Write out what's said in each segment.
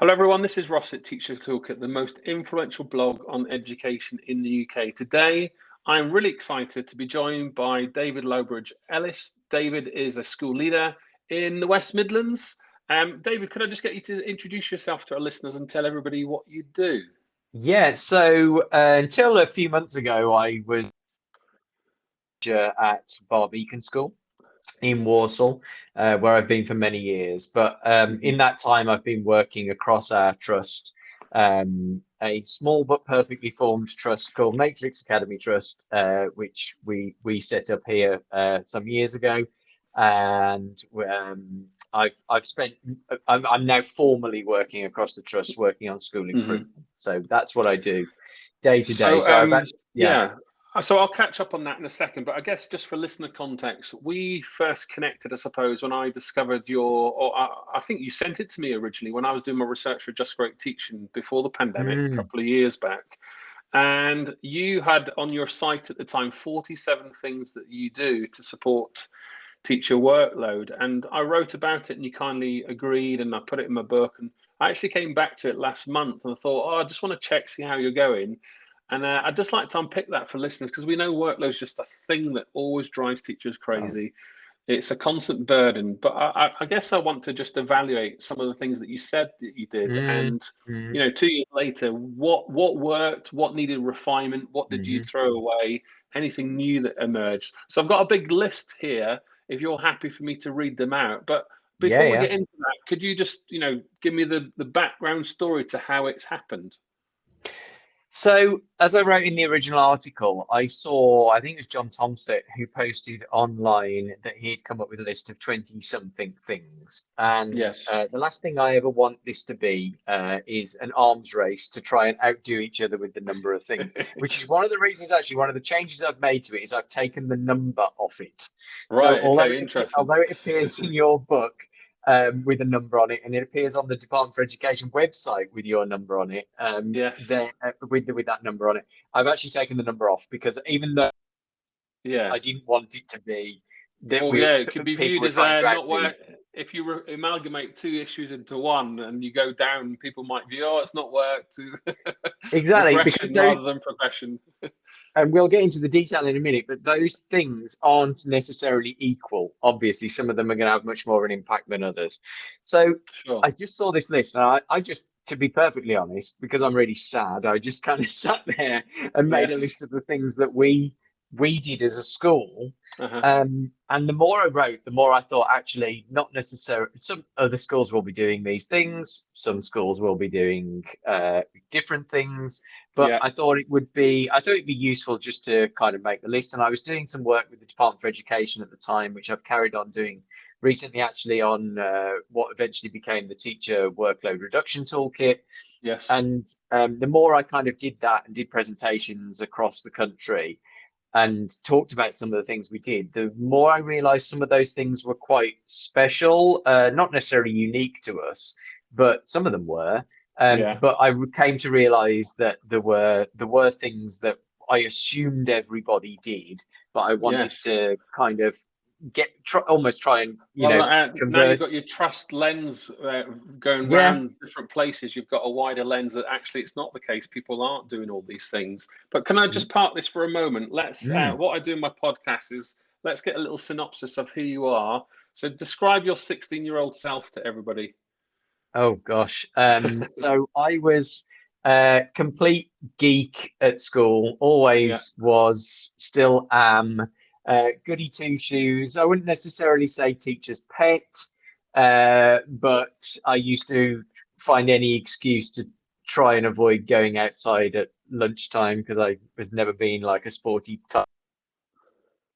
Hello everyone, this is Ross at Teacher Toolkit, the most influential blog on education in the UK. Today, I'm really excited to be joined by David Lowbridge Ellis. David is a school leader in the West Midlands. Um, David, could I just get you to introduce yourself to our listeners and tell everybody what you do? Yeah, so uh, until a few months ago, I was at Barr Beacon School in Walsall, uh, where I've been for many years. But um, in that time, I've been working across our trust, um, a small but perfectly formed trust called Matrix Academy Trust, uh, which we we set up here uh, some years ago, and um, I've I've spent I'm, I'm now formally working across the trust, working on school mm-hmm. improvement. Mm -hmm. So that's what I do day to day. So, so um, actually, yeah. yeah. Uh, so I'll catch up on that in a second, but I guess just for listener context, we first connected, I suppose, when I discovered your, or I, I think you sent it to me originally when I was doing my research for Just Great Teaching before the pandemic, mm. a couple of years back. And you had on your site at the time 47 things that you do to support teacher workload. And I wrote about it and you kindly agreed and I put it in my book. And I actually came back to it last month and I thought, oh, I just want to check, see how you're going. And uh, I'd just like to unpick that for listeners because we know workload is just a thing that always drives teachers crazy. Oh. It's a constant burden. But I, I, guess I want to just evaluate some of the things that you said that you did, mm. and mm. you know, two years later, what what worked, what needed refinement, what did mm. you mm-hmm. throw away, anything new that emerged. So I've got a big list here. If you're happy for me to read them out, but before yeah, we get into that, could you just you know give me the the background story to how it's happened? So, as I wrote in the original article, I saw, I think it was John Thompson who posted online that he'd come up with a list of 20 something things. And yes. uh, the last thing I ever want this to be uh, is an arms race to try and outdo each other with the number of things, which is one of the reasons, actually, one of the changes I've made to it is I've taken the number off it. Right. So, although, okay, interesting. although it appears in your book, um, with a number on it, and it appears on the Department for Education website with your number on it. Um, yes. There, uh, with the, with that number on it, I've actually taken the number off because even though yeah, I didn't want it to be. That well, we, yeah, it could be viewed as uh, not work. If you amalgamate two issues into one and you go down, people might view, oh, it's not worked. exactly, because rather than progression and we'll get into the detail in a minute, but those things aren't necessarily equal. Obviously, some of them are going to have much more of an impact than others. So sure. I just saw this list, and I, I, just, to be perfectly honest, because I'm really sad, I just kind of sat there and made yes. a list of the things that we we did as a school. Uh-huh. Um, and the more I wrote, the more I thought actually not necessarily some other schools will be doing these things, some schools will be doing uh, different things. But yeah. I thought it would be I thought it'd be useful just to kind of make the list. And I was doing some work with the Department for Education at the time, which I've carried on doing recently actually on uh, what eventually became the teacher workload reduction toolkit. Yes. And um, the more I kind of did that and did presentations across the country, and talked about some of the things we did, the more I realized some of those things were quite special, uh, not necessarily unique to us, but some of them were. Um, yeah. But I came to realize that there were there were things that I assumed everybody did, but I wanted yes. to kind of get try, almost try and you well, know uh, now you've got your trust lens uh, going yeah. around different places you've got a wider lens that actually it's not the case people aren't doing all these things but can i just mm. park this for a moment let's uh, mm. uh, what i do in my podcast is let's get a little synopsis of who you are so describe your 16 year old self to everybody oh gosh um so i was uh complete geek at school always yeah. was still am uh, goody two shoes. I wouldn't necessarily say teacher's pet, uh, but I used to find any excuse to try and avoid going outside at lunchtime because I was never been like a sporty type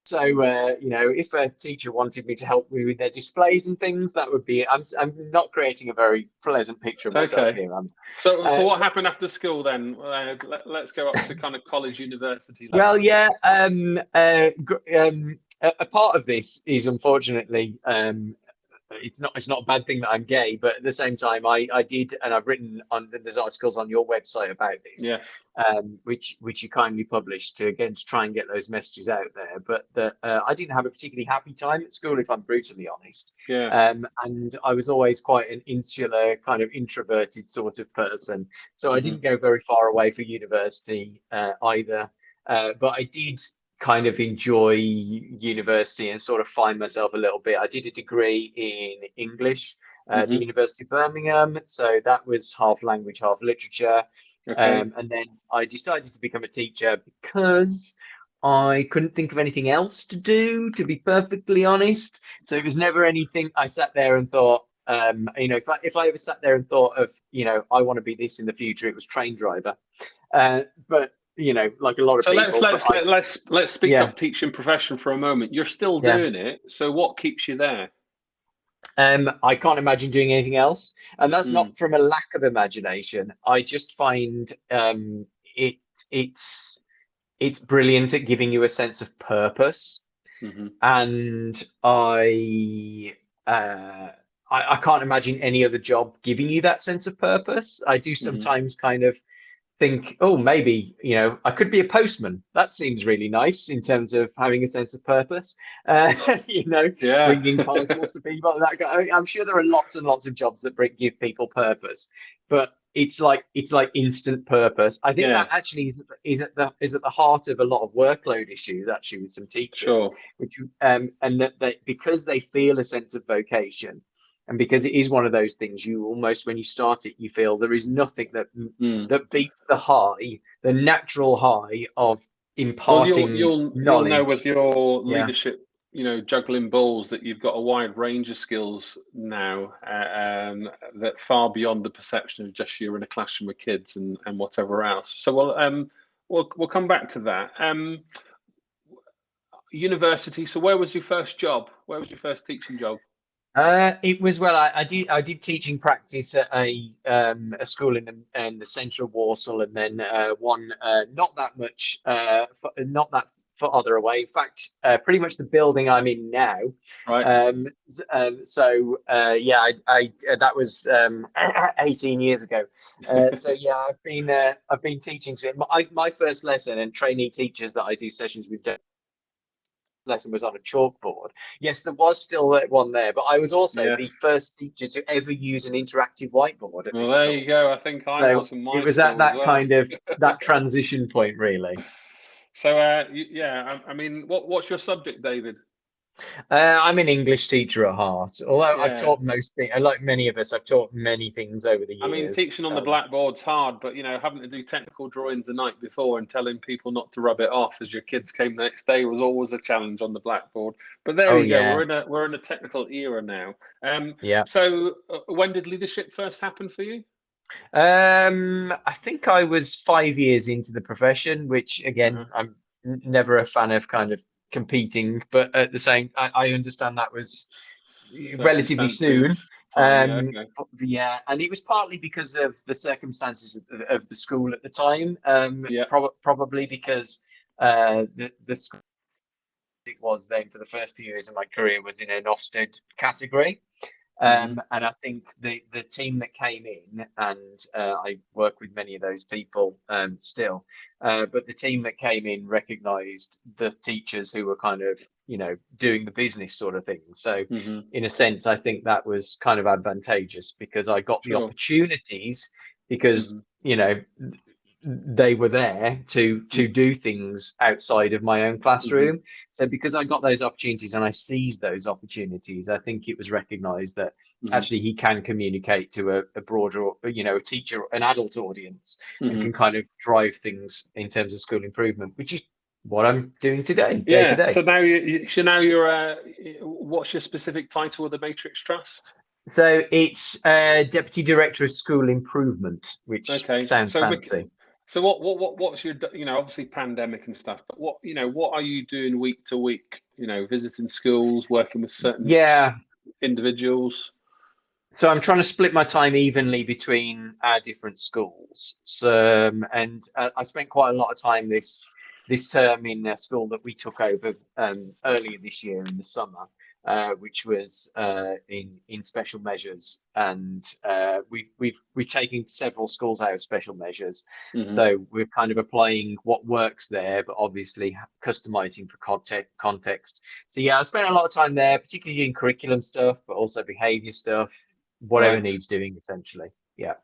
so, uh, you know, if a teacher wanted me to help me with their displays and things, that would be. I'm, I'm not creating a very pleasant picture of myself okay. here. I'm, so, uh, so what happened after school then? Uh, let, us go up to kind of college, university. Level. Well, yeah. Um, uh, um, a, a, part of this is unfortunately um, it's not it's not a bad thing that I'm gay, but at the same time, I I did, and I've written on there's articles on your website about this, yeah, um, which which you kindly published to again to try and get those messages out there. But that uh, I didn't have a particularly happy time at school, if I'm brutally honest. Yeah. Um, and I was always quite an insular, kind of introverted sort of person, so mm-hmm. I didn't go very far away for university uh, either. Uh, but I did kind of enjoy university and sort of find myself a little bit. I did a degree in English at mm-hmm. the University of Birmingham, so that was half language, half literature. Okay. Um, and then I decided to become a teacher because I couldn't think of anything else to do, to be perfectly honest. So it was never anything I sat there and thought, um, you know, if I, if I ever sat there and thought of, you know, I want to be this in the future, it was train driver. Uh, but you know, like a lot of so people. let's let's I, let's let's speak yeah. up teaching profession for a moment. You're still doing yeah. it, so what keeps you there? Um, I can't imagine doing anything else, and that's mm. not hmm. from a lack of imagination. I just find um, it it's it's brilliant at giving you a sense of purpose, mm-hmm. and I. Uh, I, I, can't imagine any other job giving you that sense of purpose. I do mm-hmm. sometimes mm-hmm. kind of think, oh, maybe, you know, I could be a postman. That seems really nice in terms of having a sense of purpose, uh, you know, yeah. bringing parcels to people. That guy, I'm sure there are lots and lots of jobs that bring, give people purpose, but it's like it's like instant purpose. I think yeah. that actually is, is at the is at the heart of a lot of workload issues actually with some teachers, sure. which um and that they because they feel a sense of vocation and because it is one of those things you almost when you start it you feel there is nothing that mm. that beats the high the natural high of imparting well, you'll, you'll, you'll, know with your leadership yeah. you know juggling balls that you've got a wide range of skills now uh, um, that far beyond the perception of just you're in a classroom with kids and and whatever else. So we'll um we'll, we'll come back to that. Um university so where was your first job? Where was your first teaching job uh, it was well. I, I, did I did teaching practice at a um, a school in the, in the central Walsall, and then uh, one uh, not that much, uh, not that farther away. In fact, uh, pretty much the building I'm in now. Right. Um, um, so uh, yeah, I, I that was um, 18 years ago. so yeah, I've been I've been teaching. My my first lesson and trainee teachers that I do sessions with lesson was on a chalkboard. Yes, there was still one there, but I was also yes. the first teacher to ever use an interactive whiteboard. well, there school. you go. I think I so was. it was at that well. kind of that transition point, really. So, uh, yeah, I, I mean, what what's your subject, David? Uh, I'm an English teacher at heart. Although yeah. I've taught most things, like many of us, I've taught many things over the years. I mean, teaching on um, the blackboard's hard, but you know, having to do technical drawings the night before and telling people not to rub it off as your kids came the next day was always a challenge on the blackboard. But there oh, we go. Yeah. We're in a we're in a technical era now. Um, yeah. So, uh, when did leadership first happen for you? Um, I think I was five years into the profession, which again, mm-hmm. I'm never a fan of kind of competing, but at the same, I, I understand that was relatively soon. Um, yeah, okay. yeah, and it was partly because of the circumstances of, of the school at the time. Um, yeah. Pro- probably because uh, the the school it was then for the first few years of my career was in an Ofsted category. Um, mm-hmm. and I think the the team that came in, and uh, I work with many of those people um, still, uh, but the team that came in recognised the teachers who were kind of you know doing the business sort of thing. So mm-hmm. in a sense, I think that was kind of advantageous because I got sure. the opportunities because mm-hmm. you know they were there to to mm. do things outside of my own classroom mm-hmm. so because i got those opportunities and i seized those opportunities i think it was recognized that mm-hmm. actually he can communicate to a, a, broader you know a teacher an adult audience mm-hmm. and can kind of drive things in terms of school improvement which is what i'm doing today yeah day so now you so now you're uh, what's your specific title of the matrix trust so it's uh, deputy director of school improvement, which okay. sounds so fancy. So what what what what's your you know obviously pandemic and stuff, but what you know what are you doing week to week? You know, visiting schools, working with certain yeah individuals. So I'm trying to split my time evenly between our different schools. So um, and uh, I spent quite a lot of time this this term in a school that we took over um, earlier this year in the summer. Uh, which was uh, in in special measures, and uh, we've we've we've taken several schools out of special measures. Mm-hmm. So we're kind of applying what works there, but obviously customizing for context. Context. So yeah, I spent a lot of time there, particularly in curriculum stuff, but also behavior stuff, whatever right. needs doing essentially. Yeah.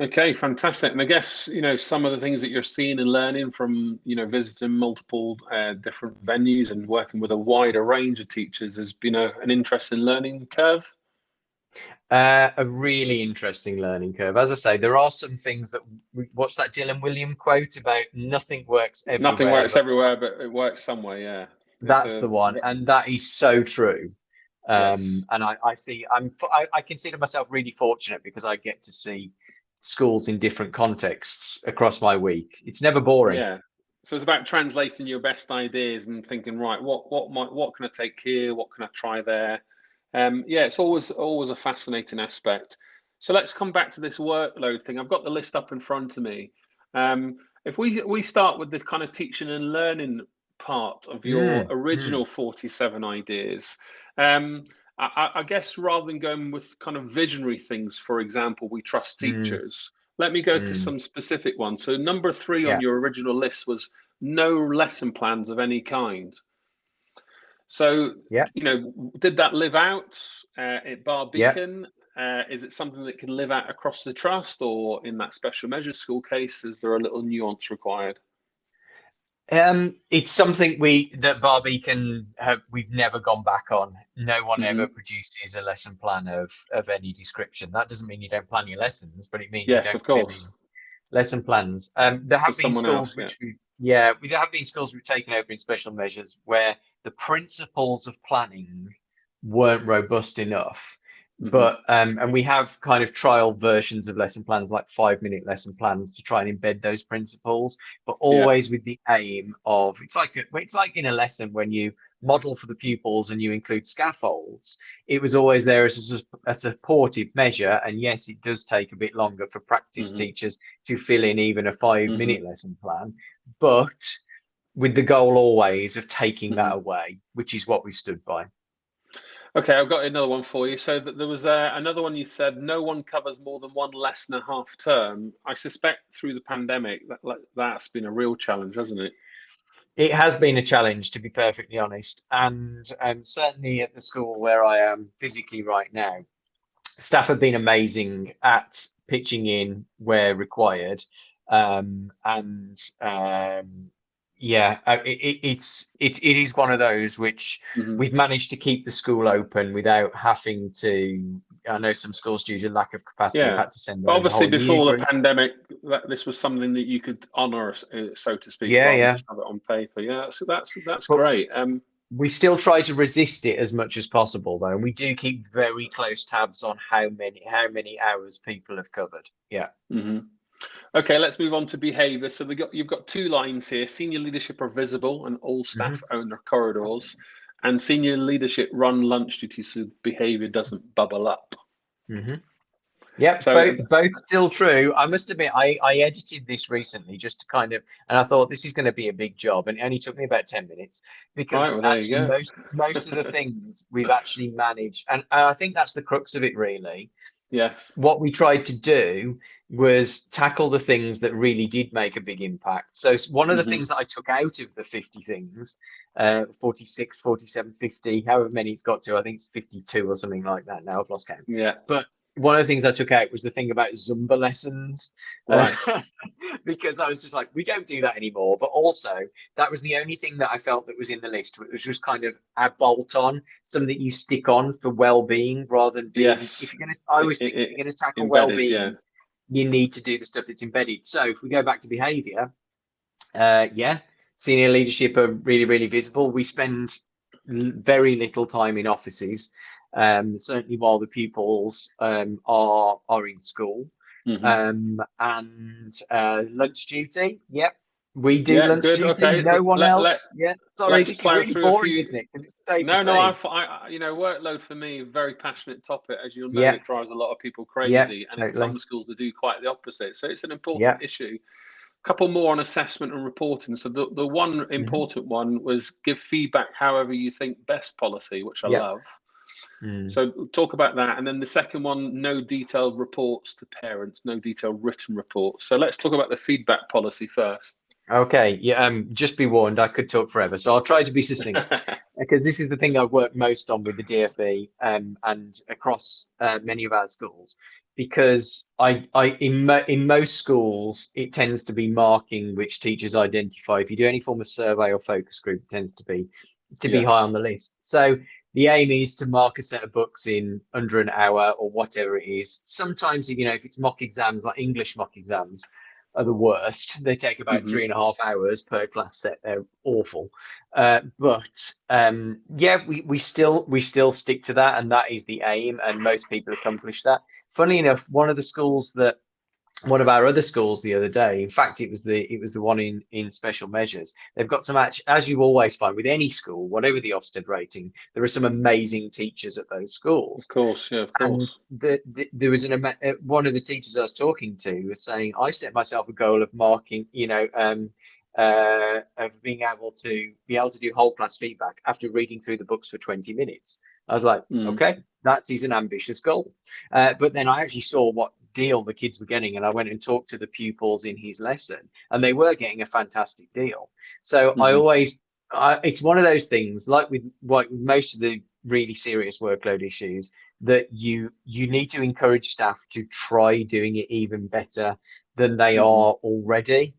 Okay, fantastic. And I guess you know some of the things that you're seeing and learning from you know visiting multiple uh, different venues and working with a wider range of teachers has been a, an interesting learning curve. Uh, a really interesting learning curve. As I say, there are some things that what's that Dylan Wiliam quote about nothing works everywhere. Nothing works everywhere, but it works somewhere. Yeah, that's a, the one, and that is so true. Um, yes. And I, I see, I'm, I, I consider myself really fortunate because I get to see schools in different contexts across my week. It's never boring. Yeah. So it's about translating your best ideas and thinking, right, what what might what can I take here? What can I try there? Um, yeah, it's always always a fascinating aspect. So let's come back to this workload thing. I've got the list up in front of me. Um, if we we start with the kind of teaching and learning part of your mm, original mm. 47 ideas, um, I, I, guess rather than going with kind of visionary things, for example, we trust mm. teachers. Mm. Let me go mm. to some specific ones. So number three yeah. on your original list was no lesson plans of any kind. So, yeah. you know, did that live out uh, at Barr Beacon? Yeah. Uh, is it something that can live out across the trust, or in that special measures school case, is there a little nuance required? Um, it's something we that Barr Beacon have we've never gone back on. No one mm-hmm. ever produces a lesson plan of of any description. That doesn't mean you don't plan your lessons, but it means yes, of course. lesson plans. Um, there have For been schools else, which yeah. we yeah, there have been schools we've taken over in special measures where the principles of planning weren't robust enough Mm-hmm. But um, and we have kind of trial versions of lesson plans, like five minute lesson plans, to try and embed those principles, but always yeah. with the aim of it's like a, it's like in a lesson when you model for the pupils and you include scaffolds. It was always there as a, a supportive measure, and yes, it does take a bit longer for practice mm-hmm. teachers to fill in even a five minute mm-hmm. lesson plan, but with the goal always of taking that mm-hmm. away, which is what we stood by. Okay, I've got another one for you. So that there was uh, another one you said no one covers more than one lesson a half term. I suspect through the pandemic that that's been a real challenge, hasn't it? It has been a challenge, to be perfectly honest, and um, certainly at the school where I am physically right now, staff have been amazing at pitching in where required, um, and um, yeah, uh, it, it's it, it is one of those which mm-hmm. we've managed to keep the school open without having to. I know some schools due to lack of capacity yeah. have had to send. But obviously, before the pandemic, that this was something that you could honour, uh, so to speak. Yeah, yeah. Have it on paper. Yeah, so that's that's but great. Um, we still try to resist it as much as possible, though, and we do keep very close tabs on how many how many hours people have covered. Yeah. Mm-hmm. Okay, let's move on to behaviour. So got, you've got two lines here. Senior leadership are visible and all staff mm-hmm. own their corridors. And senior leadership run lunch duties so behaviour doesn't bubble up. Mm-hmm. Yeah, so, both, both still true. I must admit, I, I edited this recently just to kind of, and I thought this is going to be a big job, and it only took me about ten minutes because right, well, actually most most of the things we've actually managed, and, and I think that's the crux of it, really. Yes. What we tried to do was tackle the things that really did make a big impact. So one of the mm-hmm. things that I took out of the 50 things, uh, 46, 47, 50, however many it's got to, I think it's 52 or something like that now. I've lost count. Yeah. But one of the things I took out was the thing about Zumba lessons, right. uh, because I was just like, we don't do that anymore. But also, that was the only thing that I felt that was in the list, which was just kind of a bolt on, something that you stick on for well being rather than being. Yes. If you're gonna, I always think it, if you're gonna tackle well being, yeah. you need to do the stuff that's embedded. So if we go back to behaviour, uh, yeah, senior leadership are really really visible. We spend very little time in offices um, certainly while the pupils um, are are in school. Mm-hmm. Um, and uh, lunch duty, yep, we do yeah, lunch good, duty. Okay. No one let, else. Let, yeah, sorry, is really boring, isn't it? Because it's no, no. I, I, you know, workload for me, very passionate topic, as you'll know, it drives a lot of people crazy, and totally. in some schools they do quite the opposite. So it's an important issue. couple more on assessment and reporting. So the, the one mm-hmm. important mm -hmm. one was give feedback however you think best policy, which I love. Mm. So talk about that. And then the second one, no detailed reports to parents, no detailed written reports. So let's talk about the feedback policy first. Okay, yeah, um, just be warned, I could talk forever. So I'll try to be succinct because this is the thing I've worked most on with the DFE um, and across uh, many of our schools. Because I, I in, mo in most schools, it tends to be marking which teachers identify. If you do any form of survey or focus group, it tends to be to yes. be high on the list. So the aim is to mark a set of books in under an hour or whatever it is. Sometimes, you know, if it's mock exams, like English mock exams, are the worst. They take about mm -hmm. three and a half hours per class set. They're awful. Uh, but um, yeah, we, we still we still stick to that, and that is the aim, and most people accomplish that. Funny enough, one of the schools that one of our other schools the other day. In fact, it was the it was the one in in special measures. They've got some actually, as you always find with any school, whatever the Ofsted rating, there are some amazing teachers at those schools. Of course, yeah, of course. And the, the, there was an uh, one of the teachers I was talking to was saying, I set myself a goal of marking, you know, um, uh, of being able to be able to do whole class feedback after reading through the books for 20 minutes. I was like, mm. okay, that is an ambitious goal. Uh, but then I actually saw what deal the kids were getting and i went and talked to the pupils in his lesson and they were getting a fantastic deal so mm-hmm. i always I, it's one of those things like with like most of the really serious workload issues that you you need to encourage staff to try doing it even better than they mm-hmm. are already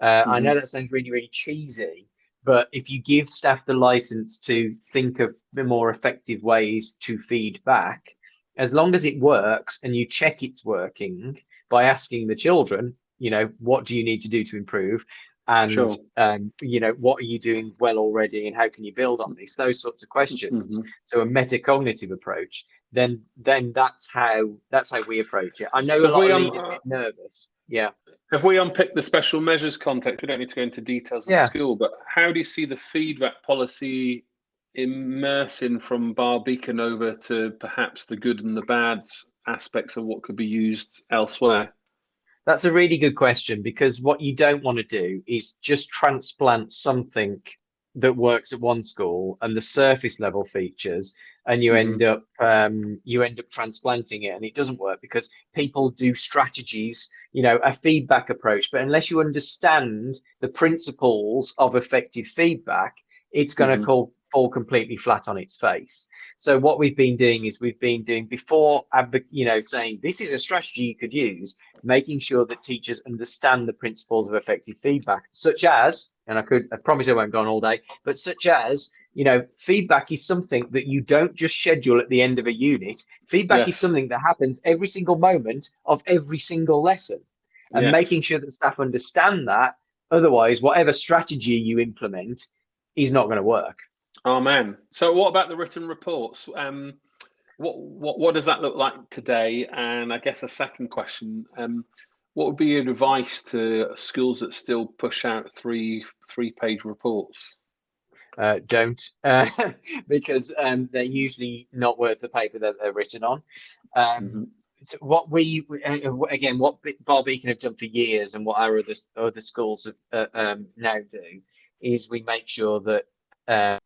uh, mm-hmm. i know that sounds really really cheesy but if you give staff the license to think of the more effective ways to feed back as long as it works and you check it's working by asking the children, you know, what do you need to do to improve? And, sure. um, you know, what are you doing well already and how can you build on this? Those sorts of questions. Mm -hmm. So a metacognitive approach, then then that's how that's how we approach it. I know so a lot of leaders get nervous. Yeah. Have we unpicked the special measures context? We don't need to go into details of yeah. the school, but how do you see the feedback policy immersing from Barr Beacon over to perhaps the good and the bad aspects of what could be used elsewhere? That's a really good question because what you don't want to do is just transplant something that works at one school and the surface level features and you mm end up um, you end up transplanting it and it doesn't work because people do strategies you know a feedback approach. But unless you understand the principles of effective feedback it's going to mm call fall completely flat on its face. So what we've been doing is we've been doing before, you know, saying this is a strategy you could use, making sure that teachers understand the principles of effective feedback, such as, and I could, I promise I won't go on all day, but such as, you know, feedback is something that you don't just schedule at the end of a unit. Feedback yes. is something that happens every single moment of every single lesson. And yes. making sure that staff understand that. Otherwise, whatever strategy you implement is not going to work. Oh man. So what about the written reports? Um, what what what does that look like today? And I guess a second question: um, What would be your advice to schools that still push out three three page reports? Uh, don't, uh, because um, they're usually not worth the paper that they're written on. Um, mm -hmm. so what we uh, again, what Barr Beacon have done for years, and what our other other schools have, uh, um, now do, is we make sure that uh,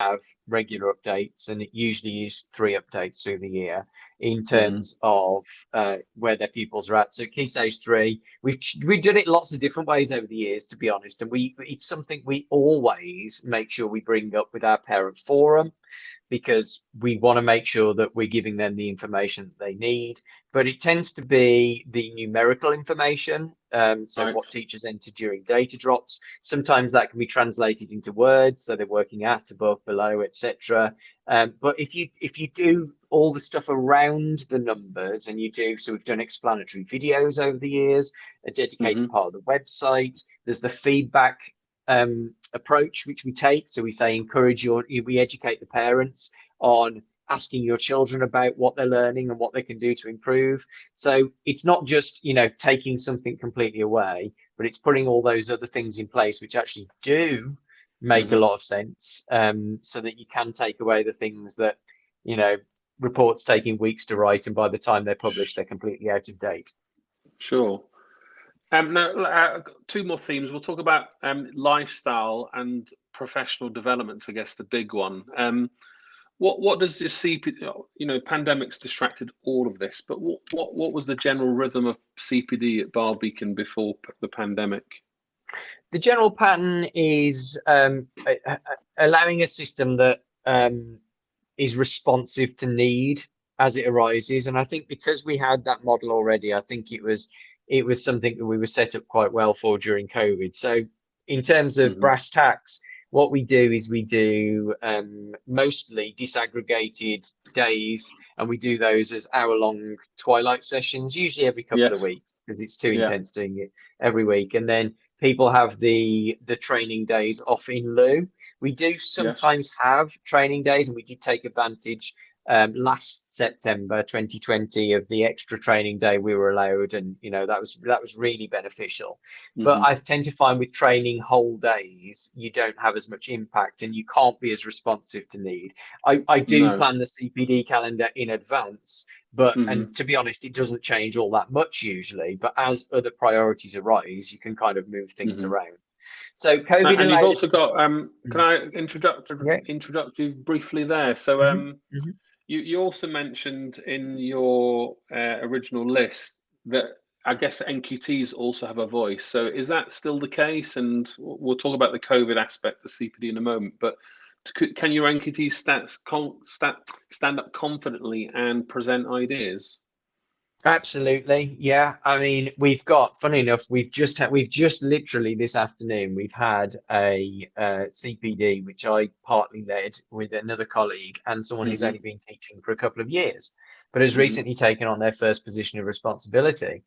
have regular updates and it usually is three updates through the year in terms of uh, where their pupils are at. So key stage three, we've we've done it lots of different ways over the years, to be honest, and we it's something we always make sure we bring up with our parent forum because we want to make sure that we're giving them the information that they need. But it tends to be the numerical information. Um, so right. what teachers enter during data drops. Sometimes that can be translated into words, so they're working at, above, below, etc. Um, but if you if you do all the stuff around the numbers and you do so we've done explanatory videos over the years a dedicated mm -hmm. part of the website there's the feedback um, approach which we take. So we say encourage your, we educate the parents on asking your children about what they're learning and what they can do to improve. So it's not just, you know, taking something completely away, but it's putting all those other things in place which actually do make mm -hmm. a mm-hmm. lot of sense um, so that you can take away the things that, you know, reports taking weeks to write and by the time they're published, they're completely out of date. Sure. Um, now, uh, two more themes. We'll talk about um, lifestyle and professional developments. I guess the big one. Um, what what does your CPD? You know, pandemics distracted all of this, but what what what was the general rhythm of CPD at Barr Beacon before the pandemic? The general pattern is um, allowing a system that um, is responsive to need as it arises, and I think because we had that model already, I think it was it was something that we were set up quite well for during COVID. So in terms of mm -hmm. brass tacks, what we do is we do um, mostly disaggregated days and we do those as hour long twilight sessions usually every couple yes. of weeks because it's too yeah. intense doing it every week and then people have the the training days off in lieu we do sometimes yes. have training days and we did take advantage um, last September 2020 of the extra training day we were allowed, and you know that was that was really beneficial. Mm -hmm. But mm-hmm. I tend to find with training whole days, you don't have as much impact, and you can't be as responsive to need. I I do no. plan the CPD calendar in advance, but mm -hmm. and to be honest, it doesn't change all that much usually. But as other priorities arise, you can kind of move things mm -hmm. around. So COVID. And you've also got. Um, can mm-hmm. I introduct introduct you briefly there? So mm-hmm. um. You, you also mentioned in your uh, original list that I guess NQTs also have a voice. So is that still the case? And we'll talk about the COVID aspect of CPD in a moment. But can your NQTs stand, stand up confidently and present ideas? Absolutely, yeah. I mean, we've got. Funny enough, we've just had. We've just literally this afternoon. We've had a uh, CPD, which I partly led with another colleague and someone mm -hmm. who's mm-hmm. only been teaching for a couple of years, but has mm -hmm. recently taken on their first position of responsibility,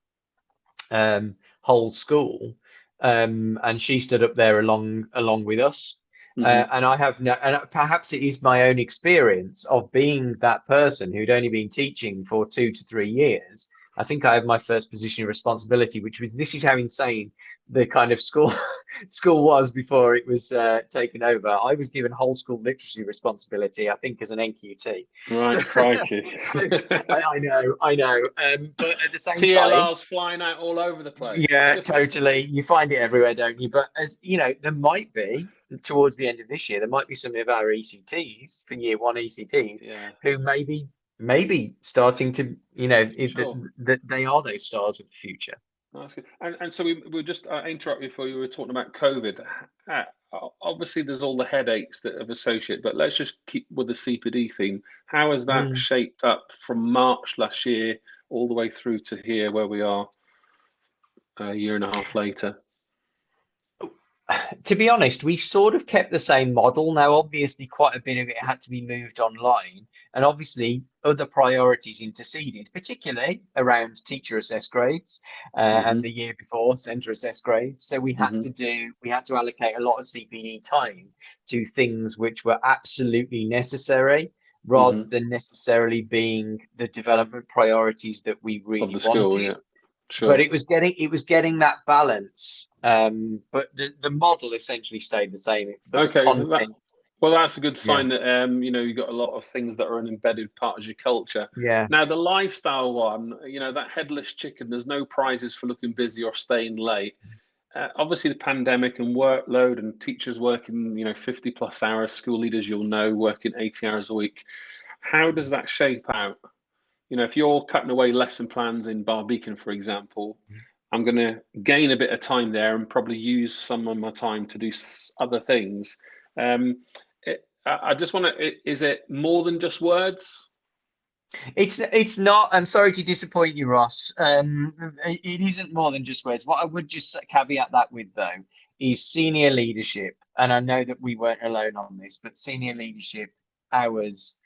um, whole school, um, and she stood up there along along with us Mm -hmm. uh, and I have no, and perhaps it is my own experience of being that person who'd only been teaching for two to three years. I think I have my first position of responsibility, which was this is how insane the kind of school school was before it was uh, taken over. I was given whole school literacy responsibility, I think, as an NQT. Right, so, crikey. I, I, know, I know. Um, but at the same TLR's time, TLR's flying out all over the place. Yeah, totally. You find it everywhere, don't you? But as you know, there might be towards the end of this year, there might be some of our ECTs for year one ECTs yeah. who maybe maybe starting to you know sure. that, they are those stars of the future. That's good. And, and so we we just uh, interrupt before you were talking about COVID. Uh, obviously, there's all the headaches that have associated, but let's just keep with the CPD theme. How has that mm. shaped up from March last year all the way through to here, where we are a year and a half later? To be honest, we sort of kept the same model. Now, obviously, quite a bit of it had to be moved online, and obviously, other priorities interceded, particularly around teacher assessed grades uh, mm -hmm. and the year before centre assessed grades. So we had mm -hmm. to do, we had to allocate a lot of CPD time to things which were absolutely necessary rather mm -hmm. than necessarily being the development priorities that we really wanted. School, yeah. Sure. But it was getting it was getting that balance. Um, but the, the model essentially stayed the same. okay. That, well, that's a good sign yeah. that um, you know you got a lot of things that are an embedded part of your culture. Yeah. Now the lifestyle one, you know, that headless chicken. There's no prizes for looking busy or staying late. Uh, obviously, the pandemic and workload and teachers working, you know, 50 plus hours. School leaders, you'll know, working 80 hours a week. How does that shape out? You know, if you're cutting away lesson plans in Barr Beacon, for example, mm-hmm. I'm going to gain a bit of time there and probably use some of my time to do other things. Um, it, I just want to, is it more than just words? It's it's not. I'm sorry to disappoint you, Ross. Um, it isn't more than just words. What I would just caveat that with, though, is senior leadership. And I know that we weren't alone on this, but senior leadership hours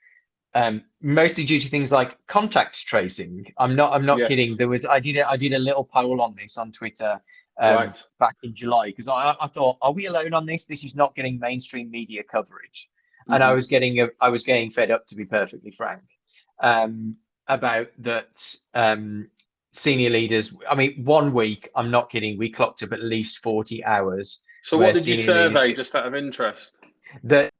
um, mostly due to things like contact tracing. I'm not. I'm not yes. kidding. There was. I did. A, I did a little poll on this on Twitter um, right. back in July because I, I thought, are we alone on this? This is not getting mainstream media coverage, mm-hmm. and I mm-hmm. was getting. A, I was getting fed up, to be perfectly frank, um, about that. Um, senior leaders. I mean, one week. I'm not kidding. We clocked up at least 40 hours. So, what did you survey, just out of interest? That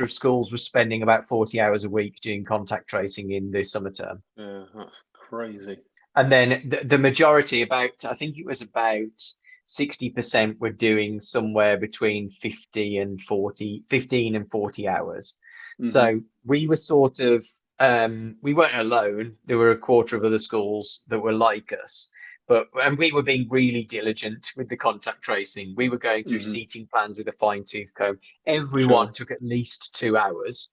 of schools was spending about 40 hours a week doing contact tracing in the summer term. Yeah, that's crazy. and then the, the majority, about I think it was about 60% were doing somewhere between 50 and 40, 15 and 40 hours. Mm-hmm. So we were sort of, um, we weren't alone. There were a quarter of other schools that were like us, but, and we were being really diligent with the contact tracing. We were going through mm-hmm. seating plans with a fine tooth comb. Everyone sure. took at least two hours.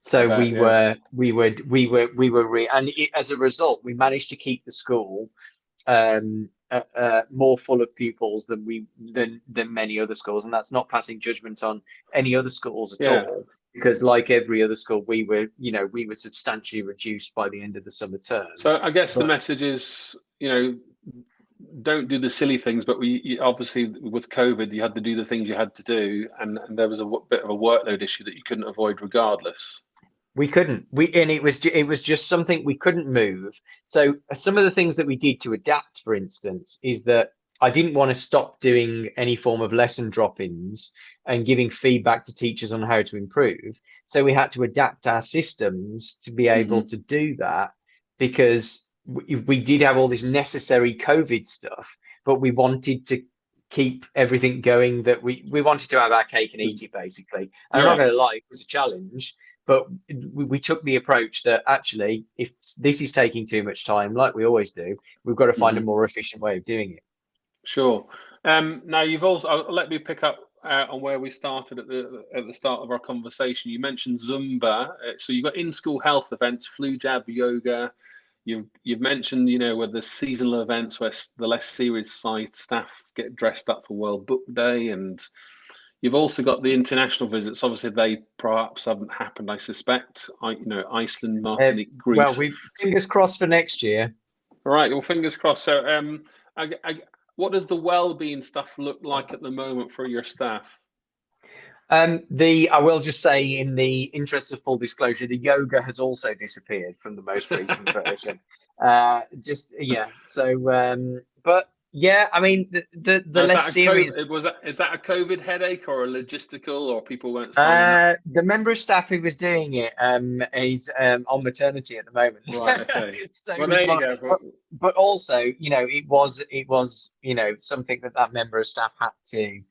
So we yeah. were, we were, we were, we were, re- and it, as a result, we managed to keep the school um, uh, uh, more full of pupils than we than than many other schools, and that's not passing judgment on any other schools at yeah. all. Because like every other school, we were you know we were substantially reduced by the end of the summer term. So I guess but, the message is you know don't do the silly things, but we obviously with COVID you had to do the things you had to do, and, and there was a bit of a workload issue that you couldn't avoid regardless. We couldn't. We and it was it was just something we couldn't move. So some of the things that we did to adapt, for instance, is that I didn't want to stop doing any form of lesson drop-ins and giving feedback to teachers on how to improve. So we had to adapt our systems to be able mm-hmm. to do that because we, we did have all this necessary COVID stuff, but we wanted to keep everything going that we we wanted to have our cake and eat it basically. And yeah. I'm not going to lie, it was a challenge but we, we, took the approach that actually if this is taking too much time like we always do we've got to find mm-hmm. a more efficient way of doing it sure um, now you've also I'll let me pick up uh, on where we started at the at the start of our conversation you mentioned zumba uh, so you've got in-school health events flu jab yoga You've, you've mentioned, you know, with the seasonal events where the less serious side staff get dressed up for World Book Day and You've also got the international visits. Obviously, they perhaps haven't happened. I suspect. I, you know, Iceland, uh, Martinique, uh, Greece. Well, we fingers crossed for next year. All right. Well, fingers crossed. So, um, I, I, what does the well-being stuff look like at the moment for your staff? Um, the I will just say, in the interest of full disclosure, the yoga has also disappeared from the most recent version. Uh, just yeah. So, um, but yeah, I mean the the, the less serious COVID, was that is that a COVID headache or a logistical or people weren't uh, the member of staff who was doing it um is um on maternity at the moment. Right, okay. so well, there you go. But, but also, you know, it was it was, you know, something that that member of staff had to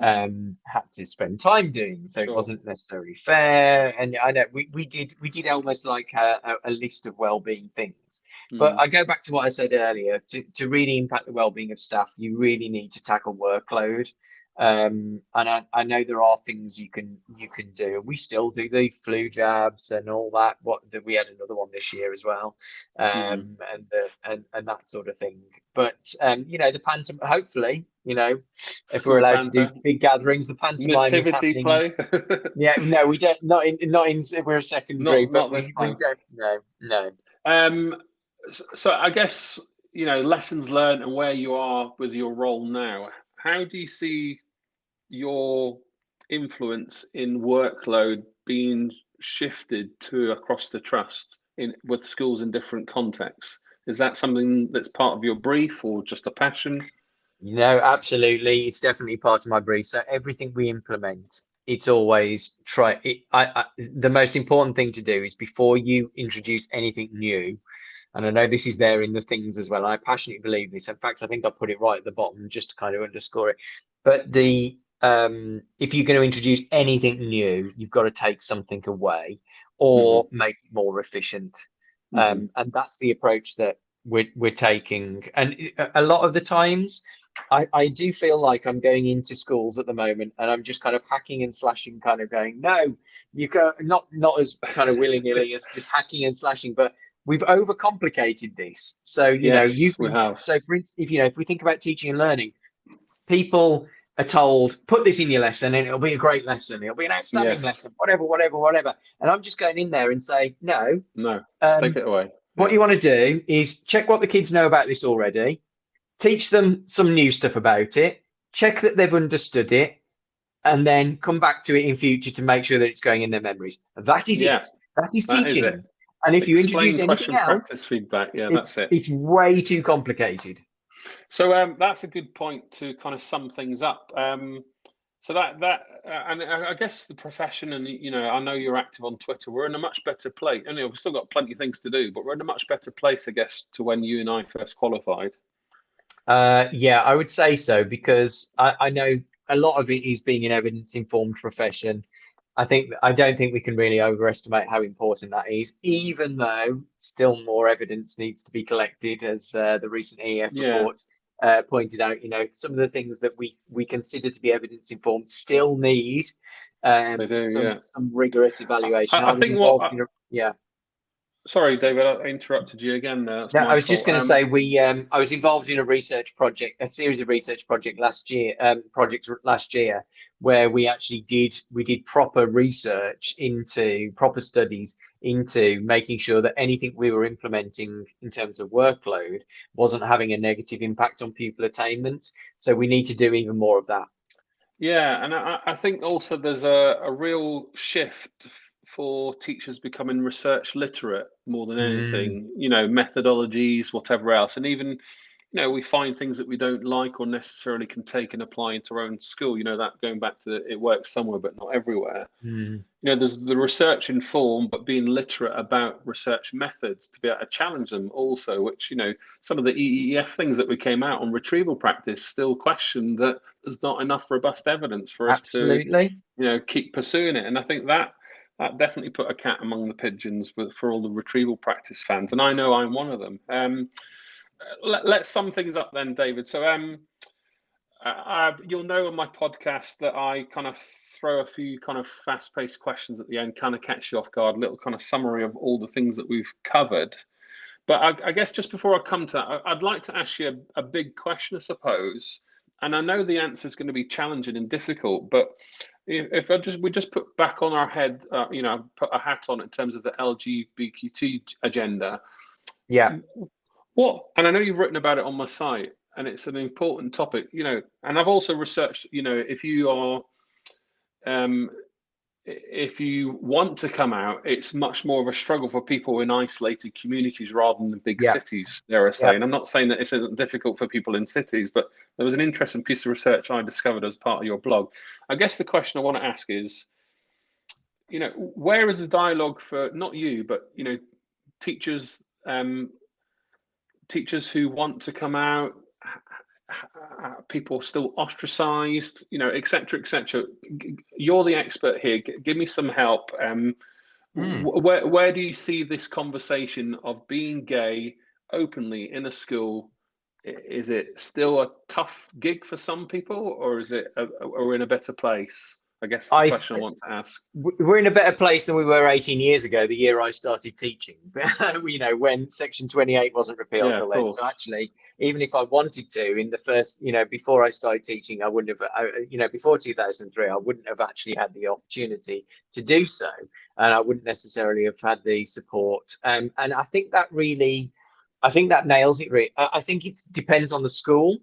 um, had to spend time doing. So sure. it wasn't necessarily fair. And I know we, we did we did almost like a, a list of well-being things. Mm. But I go back to what I said earlier. To to really impact the well-being of staff, you really need to tackle workload. Um, and I, I know there are things you can you can do. We still do the flu jabs and all that. What that we had another one this year as well, um, mm. and the and and that sort of thing. But um, you know the pantom. Hopefully, you know, if we're allowed to do big gatherings, the pantomime Nativity play. yeah, no, we don't. Not in not in. We're a secondary, not, but not we, we, don't. No, no. Um. So I guess you know lessons learned and where you are with your role now. How do you see your influence in workload being shifted to across the trust in with schools in different contexts? Is that something that's part of your brief or just a passion? No, absolutely. It's definitely part of my brief. So everything we implement, it's always try it. I, I, the most important thing to do is before you introduce anything new, and I know this is there in the things as well. I passionately believe this. In fact, I think I put it right at the bottom just to kind of underscore it. But the um, if you're going to introduce anything new, you've got to take something away or mm-hmm. make it more efficient. Mm-hmm. Um, and that's the approach that we're, we're taking. And a lot of the times, I, I do feel like I'm going into schools at the moment and I'm just kind of hacking and slashing, kind of going, no, you go not not as kind of willy nilly as just hacking and slashing, but we've overcomplicated this. So you yes, know, you we have. So for instance, if you know, if we think about teaching and learning, people are told, put this in your lesson and it'll be a great lesson. It'll be an outstanding yes. lesson, whatever, whatever, whatever. And I'm just going in there and say, no. No, um, take it away. What you want to do is check what the kids know about this already, teach them some new stuff about it, check that they've understood it, and then come back to it in future to make sure that it's going in their memories. That is yeah, it. That is that teaching. Is and if Explain you introduce anything else, process feedback, yeah, that's it. It's way too complicated. So um, that's a good point to kind of sum things up. Um, so that that uh, and I guess the profession and you know I know you're active on Twitter. We're in a much better place. I know we've still got plenty of things to do, but we're in a much better place, I guess, to when you and I first qualified. Uh, yeah, I would say so because I, I know a lot of it is being an evidence informed profession. I think I don't think we can really overestimate how important that is, even though still more evidence needs to be collected, as uh, the recent EF yeah. report uh, pointed out, you know, some of the things that we we consider to be evidence informed still need um, do, some, yeah. some, rigorous evaluation. I, I, I think what, a, yeah. Sorry, David, I interrupted you again there. No, I was fault. just going to um, say we. Um, I was involved in a research project, a series of research project last year, um, projects last year, where we actually did we did proper research into proper studies into making sure that anything we were implementing in terms of workload wasn't having a negative impact on pupil attainment. So we need to do even more of that. Yeah, and I, I think also there's a, a real shift for teachers becoming research literate more than anything, mm. you know, methodologies, whatever else. And even, you know, we find things that we don't like or necessarily can take and apply into our own school. You know, that going back to it works somewhere, but not everywhere. Mm. You know, there's the research informed, but being literate about research methods to be able to challenge them also, which, you know, some of the EEF things that we came out on retrieval practice still question that there's not enough robust evidence for us Absolutely. to, you know, keep pursuing it. And I think that that definitely put a cat among the pigeons for all the retrieval practice fans, and I know I'm one of them. Um, let, let's sum things up then, David. So um, I, you'll know on my podcast that I kind of throw a few kind of fast-paced questions at the end, kind of catch you off guard, little kind of summary of all the things that we've covered. But I, I guess just before I come to that, I'd like to ask you a, a big question, I suppose. And I know the answer is going to be challenging and difficult, but if I just we just put back on our head, uh, you know, put a hat on in terms of the LGBTQ agenda. Yeah. What? And I know you've written about it on my site, and it's an important topic. You know, and I've also researched. You know, if you are um, if you want to come out, it's much more of a struggle for people in isolated communities rather than the big yeah. cities, dare I say. Yeah. And I'm not saying that it's difficult for people in cities, but there was an interesting piece of research I discovered as part of your blog. I guess the question I want to ask is, you know, where is the dialogue for not you, but you know, teachers, um, teachers who want to come out, people still ostracized, you know, etc., etc. You're the expert here. G give me some help. Um, mm. where where do you see this conversation of being gay openly in a school? Is it still a tough gig for some people, or is it? A, are we in a better place? I guess the I, question I want to ask. We're in a better place than we were 18 years ago, the year I started teaching. you know, when Section 28 wasn't repealed yeah, then. So actually, even if I wanted to, in the first, you know, before I started teaching, I wouldn't have, you know, before 2003, I wouldn't have actually had the opportunity to do so, and I wouldn't necessarily have had the support. Um, and I think that really, I think that nails it. Really, I think it depends on the school.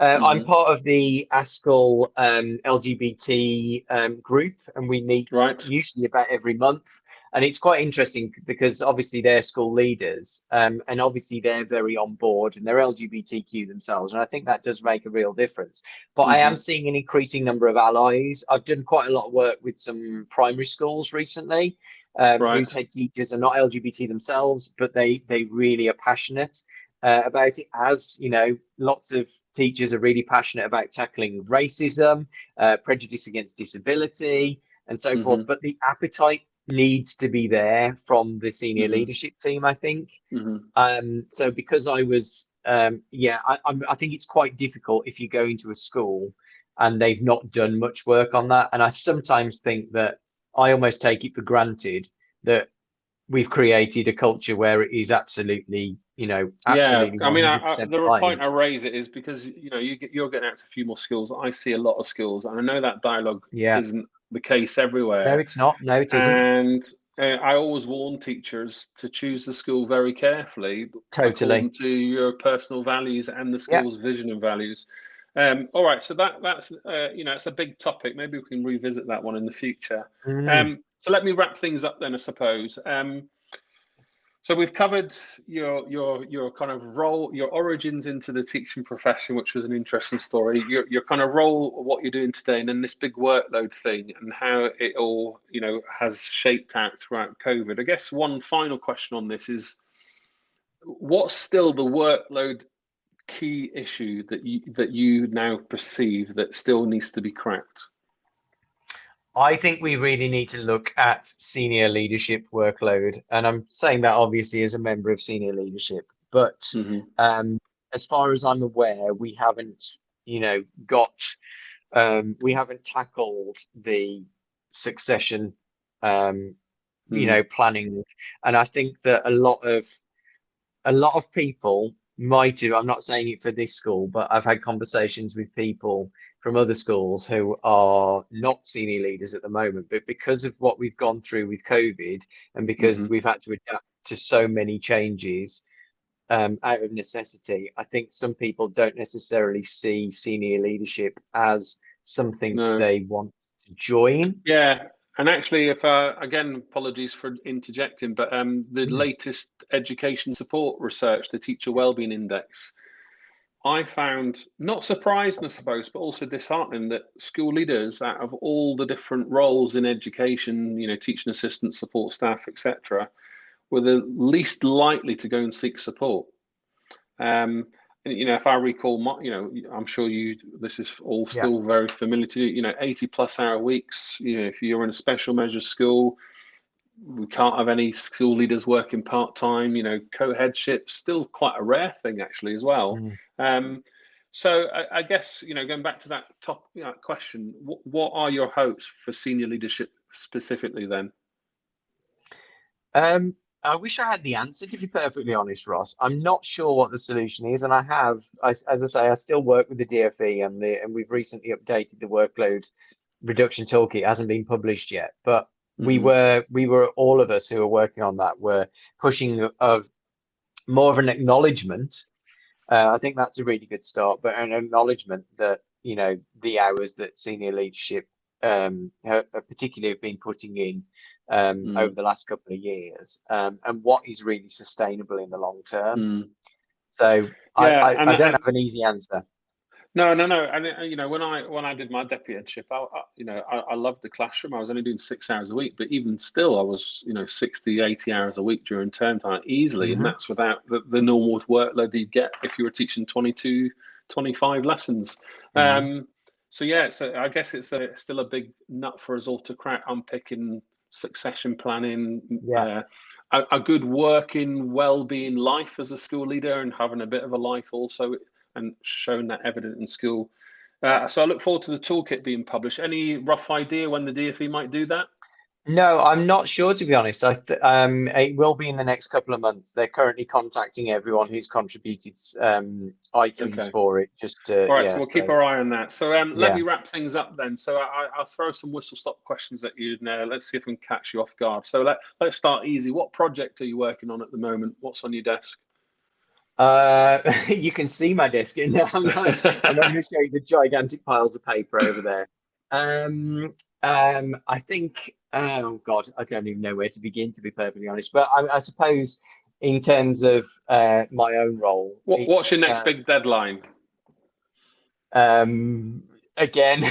Uh, mm-hmm. I'm part of the ASCL um, LGBT um, group, and we meet right. usually about every month. And it's quite interesting because obviously they're school leaders, um, and obviously they're very on board, and they're LGBTQ themselves, and I think that does make a real difference. But mm-hmm. I am mm-hmm. seeing an increasing number of allies. I've done quite a lot of work with some primary schools recently, um, right. whose head teachers are not LGBT themselves, but they they really are passionate uh, about it as you know lots of teachers are really passionate about tackling racism uh, prejudice against disability and so mm-hmm. forth but the appetite needs to be there from the senior mm-hmm. leadership team i think mm-hmm. um, so because i was um, yeah I, I think it's quite difficult if you go into a school and they've not done much work on that and i sometimes think that i almost take it for granted that we've created a culture where it is absolutely you know, yeah. I mean, I, I, the point I raise it is because you know you get, you're getting out to a few more skills. I see a lot of skills, and I know that dialogue yeah. isn't the case everywhere. No, it's not. No, it isn't. And uh, I always warn teachers to choose the school very carefully, totally to your personal values and the school's yeah. vision and values. Um, all right, so that that's uh, you know it's a big topic. Maybe we can revisit that one in the future. Mm. Um, so let me wrap things up then, I suppose. Um, So we've covered your your your kind of role, your origins into the teaching profession, which was an interesting story. Your your kind of role, what you're doing today, and then this big workload thing, and how it all you know has shaped out throughout COVID. I guess one final question on this is, what's still the workload key issue that you that you now perceive that still needs to be cracked? I think we really need to look at senior leadership workload. And I'm saying that obviously as a member of senior leadership. But mm-hmm. um, as far as I'm aware, we haven't, you know, got, um, we haven't tackled the succession, um, mm. you know, planning. And I think that a lot of, a lot of people might have, I'm not saying it for this school, but I've had conversations with people from other schools who are not senior leaders at the moment, but because of what we've gone through with COVID and because mm-hmm. we've had to adapt to so many changes um, out of necessity, I think some people don't necessarily see senior leadership as something no. they want to join. Yeah. And actually, if uh, again, apologies for interjecting, but um, the mm-hmm. latest education support research, the Teacher Wellbeing Index, I found not surprising, I suppose, but also disheartening that school leaders, out of all the different roles in education, you know, teaching assistants, support staff, etc., were the least likely to go and seek support. Um, and, you know, if I recall, my, you know, I'm sure you, this is all still yeah. very familiar to you. You know, 80 plus hour weeks. You know, if you're in a special measures school, we can't have any school leaders working part time. You know, co-headship still quite a rare thing actually as well. Mm. Um, so I, I, guess you know, going back to that top you know, question, what, what are your hopes for senior leadership specifically then? Um, I wish I had the answer to be perfectly honest, Ross. I'm not sure what the solution is, and I have, as, as I say, I still work with the DFE, and the and we've recently updated the workload reduction toolkit. It hasn't been published yet, but we mm-hmm. were we were all of us who were working on that were pushing of more of an acknowledgement uh, i think that's a really good start but an acknowledgement that you know the hours that senior leadership um have, particularly have been putting in um mm. over the last couple of years um and what is really sustainable in the long term mm. so yeah, I, I, I, don't have an easy answer no, no, no. And uh, you know, when I when I did my deputyship, I, I you know, I, I, loved the classroom. I was only doing six hours a week, but even still, I was you know 60, 80 hours a week during term time easily, mm-hmm. and that's without the, the normal workload you'd get if you were teaching 22, 25 lessons. Mm-hmm. Um, so yeah, so I guess it's a, still a big nut for us all to crack. Unpicking succession planning, yeah. Uh, a, a good working, well-being life as a school leader, and having a bit of a life also and shown that evident in school. Uh, so I look forward to the toolkit being published. Any rough idea when the DFE might do that? No, I'm not sure to be honest. I um, it will be in the next couple of months. They're currently contacting everyone who's contributed um, items okay. for it. Just to, all right, yeah, so we'll so, keep our eye on that. So um, let yeah. me wrap things up then. So I, will throw some whistle stop questions at you now. Let's see if we can catch you off guard. So let let's start easy. What project are you working on at the moment? What's on your desk? Uh, you can see my desk, and I'm, I'm going to show you the gigantic piles of paper over there. Um, um, I think, oh God, I don't even know where to begin, to be perfectly honest. But I, I suppose, in terms of uh, my own role, what, what's your next uh, big deadline? Um, again,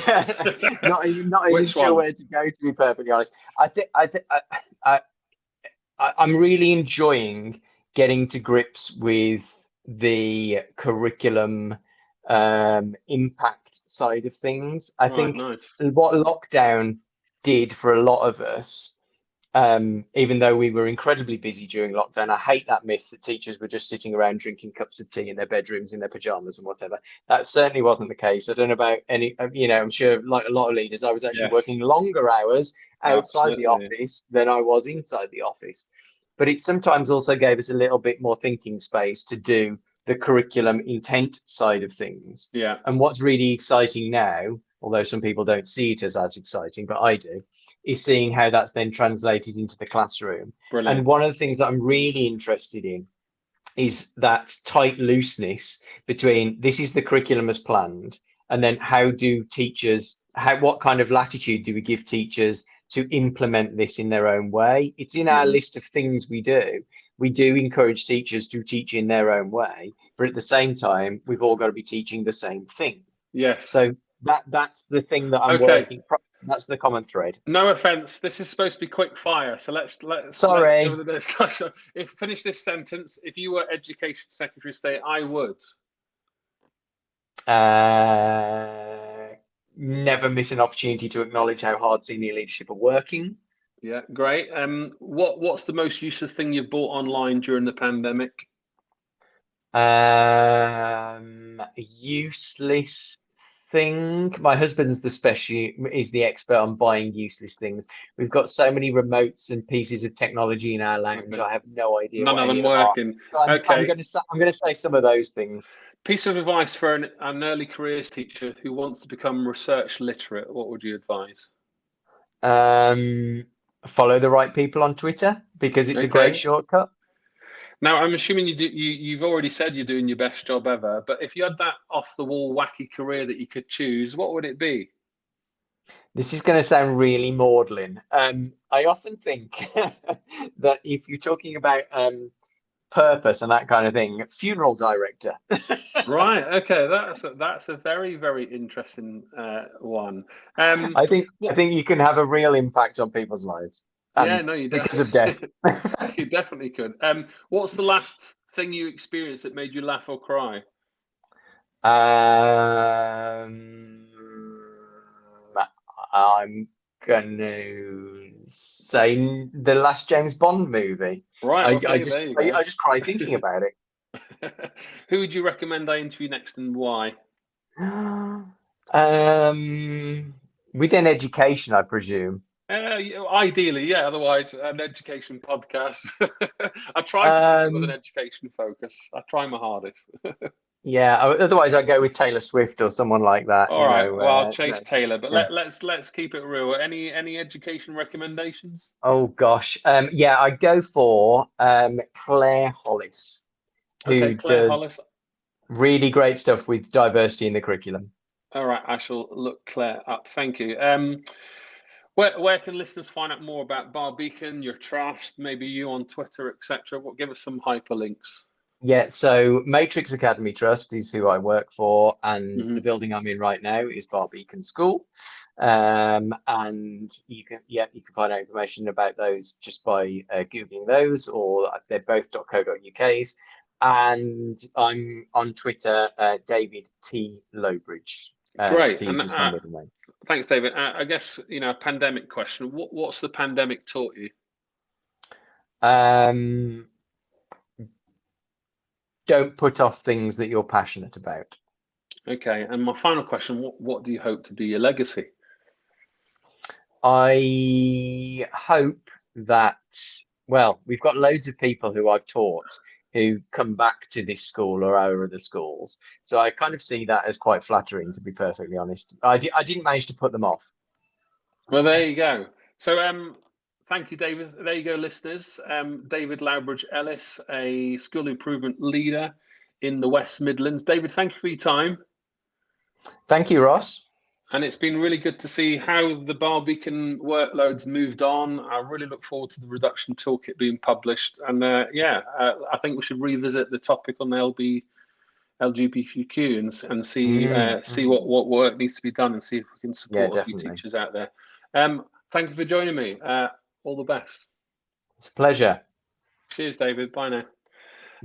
not even, not even sure where to go, to be perfectly honest. I think I think I, I, I'm really enjoying getting to grips with the curriculum um, impact side of things. I right, think nice. what lockdown did for a lot of us, um, even though we were incredibly busy during lockdown, I hate that myth that teachers were just sitting around drinking cups of tea in their bedrooms in their pajamas and whatever. That certainly wasn't the case. I don't know about any, uh, you know, I'm sure like a lot of leaders, I was actually yes. working longer hours outside Absolutely. the office than I was inside the office but it sometimes also gave us a little bit more thinking space to do the curriculum intent side of things. Yeah. And what's really exciting now, although some people don't see it as as exciting, but I do, is seeing how that's then translated into the classroom. Brilliant. And one of the things that I'm really interested in is that tight looseness between this is the curriculum as planned, and then how do teachers, how what kind of latitude do we give teachers to implement this in their own way. It's in our mm. list of things we do. We do encourage teachers to teach in their own way, but at the same time, we've all got to be teaching the same thing. Yes. So that that's the thing that I'm okay. working. That's the common thread. No offense. This is supposed to be quick fire, so let's let's. Sorry. Let's. If finish this sentence, if you were Education Secretary of State, I would. Uh, never miss an opportunity to acknowledge how hard senior leadership are working. Yeah, great. Um, what what's the most useless thing you've bought online during the pandemic? Um, useless thing. My husband's the special is the expert on buying useless things. We've got so many remotes and pieces of technology in our lounge. Okay. I have no idea. None of them working. So I'm, okay. I'm going to I'm going to say some of those things. Piece of advice for an, an early careers teacher who wants to become research literate. What would you advise? Um, follow the right people on Twitter because it's okay. a great shortcut. Now, I'm assuming you do, you you've already said you're doing your best job ever, but if you had that off the wall wacky career that you could choose, what would it be? This is going to sound really maudlin. Um, I often think that if you're talking about um, purpose and that kind of thing, funeral director. right. Okay. That's a, that's a very very interesting uh, one. Um, I think I think you can have a real impact on people's lives. Um, yeah, no, you because of death. you definitely could. Um, what's the last thing you experienced that made you laugh or cry? Um, I'm gonna say the last James Bond movie. Right. Okay, I, I just I, I, just cry thinking about it. Who would you recommend I interview next and why? Um, within education, I presume. Uh, ideally, yeah. Otherwise, an education podcast. I try to um, with an education focus. I try my hardest. yeah. Otherwise, I'd go with Taylor Swift or someone like that. All right. Know, well, uh, I'll chase no, Taylor, but yeah. let, let's let's keep it real. Any any education recommendations? Oh gosh. Um. Yeah, I go for um Claire Hollis, who okay, Claire does Hollis. really great stuff with diversity in the curriculum. All right. I shall look Claire up. Thank you. Um. Where, where can listeners find out more about Barr Beacon, your trust, maybe you on Twitter, etc.? What give us some hyperlinks? Yeah, so Matrix Academy Trust is who I work for, and mm-hmm. the building I'm in right now is Barr Beacon School. Um, and you can, yeah, you can find out information about those just by uh, googling those, or they're both .co.uk's. And I'm on Twitter, uh, David T Lowbridge. Uh, Great. And, uh, thanks, David. Uh, I guess you know, a pandemic question. What what's the pandemic taught you? Um, don't put off things that you're passionate about. Okay. And my final question: What what do you hope to be your legacy? I hope that well, we've got loads of people who I've taught who come back to this school or our other schools. So I kind of see that as quite flattering, to be perfectly honest. I, di- I didn't manage to put them off. Well, there you go. So, um, thank you, David. There you go, listeners. Um, David Lowbridge Ellis, a school improvement leader in the West Midlands. David, thank you for your time. Thank you, Ross and it's been really good to see how the Barr Beacon workloads moved on. I really look forward to the reduction toolkit being published, and uh, yeah, uh, I think we should revisit the topic on LB LGBTQ and, and see mm, uh, see what what work needs to be done and see if we can support yeah, a few teachers out there. Um, thank you for joining me. All the best. It's a pleasure. Cheers, David. Bye now.